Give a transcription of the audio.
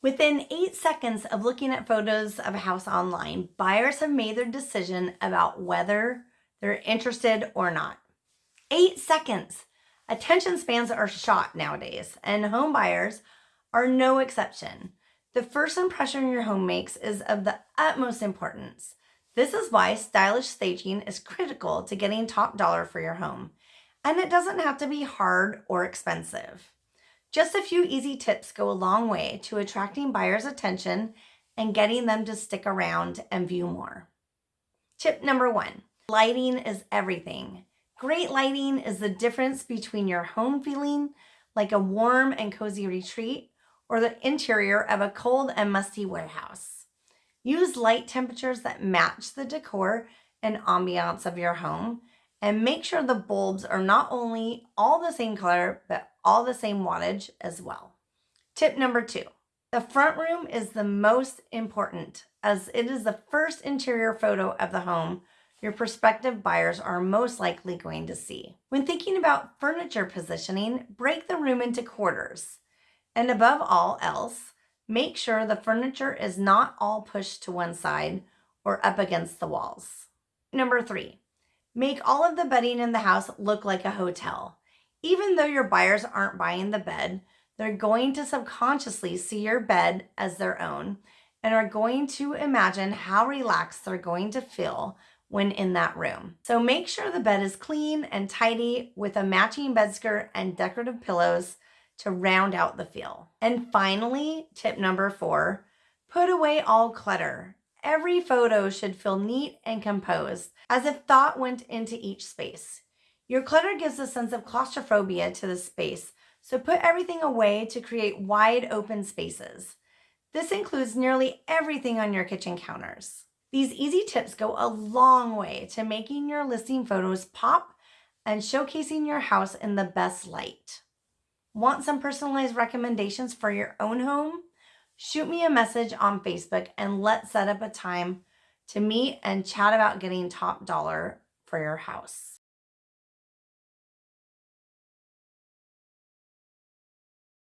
Within eight seconds of looking at photos of a house online, buyers have made their decision about whether they're interested or not. Eight seconds. Attention spans are shot nowadays, and home buyers are no exception. The first impression your home makes is of the utmost importance. This is why stylish staging is critical to getting top dollar for your home. And it doesn't have to be hard or expensive. Just a few easy tips go a long way to attracting buyers' attention and getting them to stick around and view more. Tip number one, lighting is everything. Great lighting is the difference between your home feeling like a warm and cozy retreat or the interior of a cold and musty warehouse. Use light temperatures that match the decor and ambiance of your home and make sure the bulbs are not only all the same color, but all the same wattage as well. Tip number two, the front room is the most important as it is the first interior photo of the home your prospective buyers are most likely going to see. When thinking about furniture positioning, break the room into quarters. And above all else, make sure the furniture is not all pushed to one side or up against the walls. Number three, make all of the bedding in the house look like a hotel. Even though your buyers aren't buying the bed, they're going to subconsciously see your bed as their own and are going to imagine how relaxed they're going to feel when in that room. So make sure the bed is clean and tidy with a matching bed skirt and decorative pillows to round out the feel. And finally, tip number four, put away all clutter. Every photo should feel neat and composed, as if thought went into each space. Your clutter gives a sense of claustrophobia to the space, so put everything away to create wide open spaces. This includes nearly everything on your kitchen counters. These easy tips go a long way to making your listing photos pop and showcasing your house in the best light. Want some personalized recommendations for your own home? Shoot me a message on Facebook and let's set up a time to meet and chat about getting top dollar for your house.